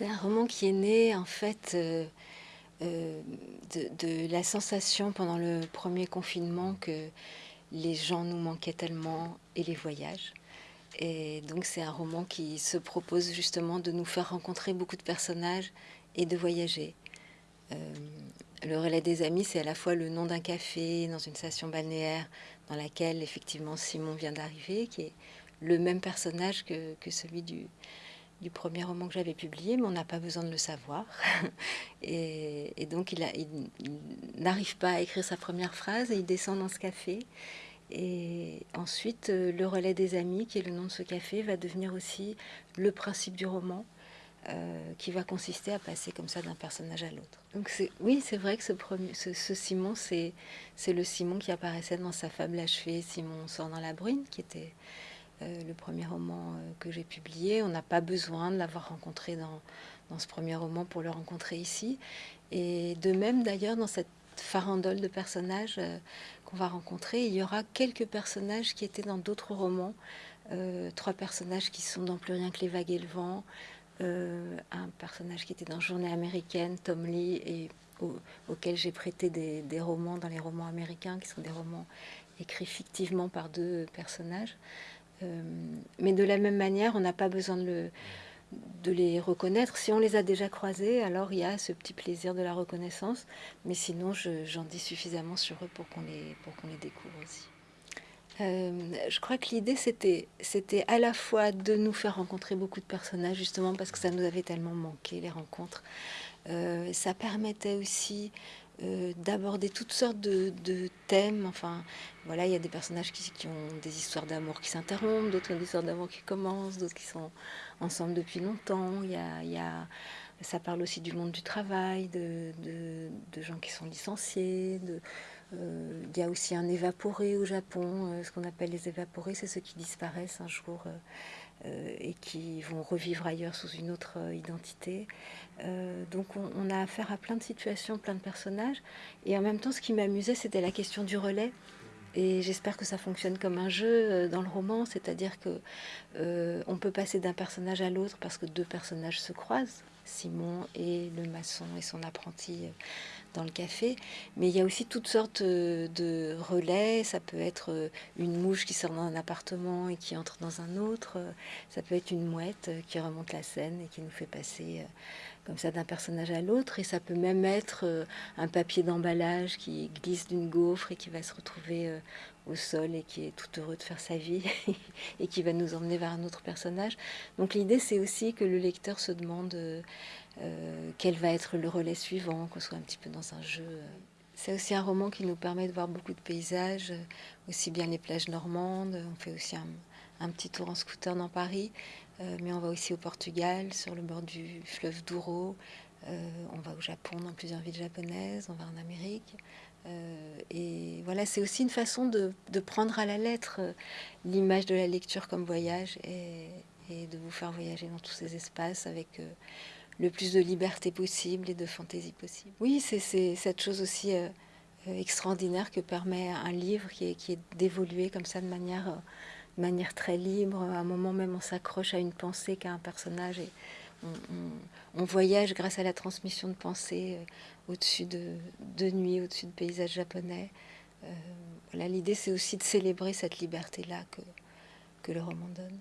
C'est un roman qui est né en fait euh, euh, de, la sensation pendant le premier confinement que les gens nous manquaient tellement et les voyages. Et donc c'est un roman qui se propose justement de nous faire rencontrer beaucoup de personnages et de voyager. Euh, le relais des amis, c'est à la fois le nom d'un café dans une station balnéaire dans laquelle effectivement Simon vient d'arriver, qui est le même personnage que, que celui du, du premier roman que j'avais publié, mais on n'a pas besoin de le savoir. et, donc il, n'arrive pas à écrire sa première phrase et il descend dans ce café. Et ensuite, euh, le relais des amis, qui est le nom de ce café, va devenir aussi le principe du roman, euh, qui va consister à passer comme ça d'un personnage à l'autre. Donc oui, c'est vrai que ce, premier, ce, Simon, c'est le Simon qui apparaissait dans sa fable achevée, Simon sort dans la brune, qui était euh, le premier roman euh, que j'ai publié. On n'a pas besoin de l'avoir rencontré dans, ce premier roman pour le rencontrer ici. Et de même d'ailleurs dans cette farandole de personnages euh, qu'on va rencontrer, il y aura quelques personnages qui étaient dans d'autres romans. trois personnages qui sont dans Plus rien que les vagues et le vent. un personnage qui était dans Journée américaine, Tom Lee, et auquel j'ai prêté des, des, romans dans les romans américains, qui sont des romans écrits fictivement par deux personnages. Euh, mais de la même manière, on n'a pas besoin de, le, de, les reconnaître. Si on les a déjà croisés, alors il y a ce petit plaisir de la reconnaissance. Mais sinon, j'en dis suffisamment sur eux pour qu'on les, pour qu'on les découvre aussi. Euh, je crois que l'idée, c'était à la fois de nous faire rencontrer beaucoup de personnages, justement parce que ça nous avait tellement manqué, les rencontres. Euh, ça permettait aussi euh, d'aborder toutes sortes de, thèmes. Enfin, voilà, il y a des personnages qui, ont des histoires d'amour qui s'interrompent, d'autres des histoires d'amour qui commencent, d'autres qui sont ensemble depuis longtemps. Il y a, ça parle aussi du monde du travail, de, gens qui sont licenciés. De, il y a aussi un évaporé au Japon. Euh, ce qu'on appelle les évaporés, c'est ceux qui disparaissent un jour. Euh, et qui vont revivre ailleurs sous une autre euh, identité. Euh, donc on, a affaire à plein de situations, plein de personnages. Et en même temps, ce qui m'amusait, c'était la question du relais. Et j'espère que ça fonctionne comme un jeu dans le roman, c'est-à-dire que on peut passer d'un personnage à l'autre parce que deux personnages se croisent, Simon et le maçon et son apprenti dans le café, mais il y a aussi toutes sortes euh, de relais. Ça peut être euh, une mouche qui sort d'un appartement et qui entre dans un autre. Ça peut être une mouette euh, qui remonte la scène et qui nous fait passer comme ça d'un personnage à l'autre. Et ça peut même être un papier d'emballage qui glisse d'une gaufre et qui va se retrouver au sol et qui est tout heureux de faire sa vie et qui va nous emmener vers un autre personnage. Donc l'idée, c'est aussi que le lecteur se demande euh, quel va être le relais suivant, qu'on soit un petit peu dans un jeu. C'est aussi un roman qui nous permet de voir beaucoup de paysages, aussi bien les plages normandes, on fait aussi un, petit tour en scooter dans Paris, euh, mais on va aussi au Portugal, sur le bord du fleuve Douro, euh, on va au Japon, dans plusieurs villes japonaises, on va en Amérique. et voilà, c'est aussi une façon de, prendre à la lettre l'image de la lecture comme voyage et, de vous faire voyager dans tous ces espaces avec le plus de liberté possible et de fantaisie possible. Oui, c'est cette chose aussi euh, euh, extraordinaire que permet un livre qui est, d'évoluer comme ça de manière, euh, très libre. À un moment même, on s'accroche à une pensée qu'à un personnage on, voyage grâce à la transmission de pensées au-dessus de, de au-dessus de paysages japonais. voilà, l'idée c'est aussi de célébrer cette liberté-là que, que le roman donne.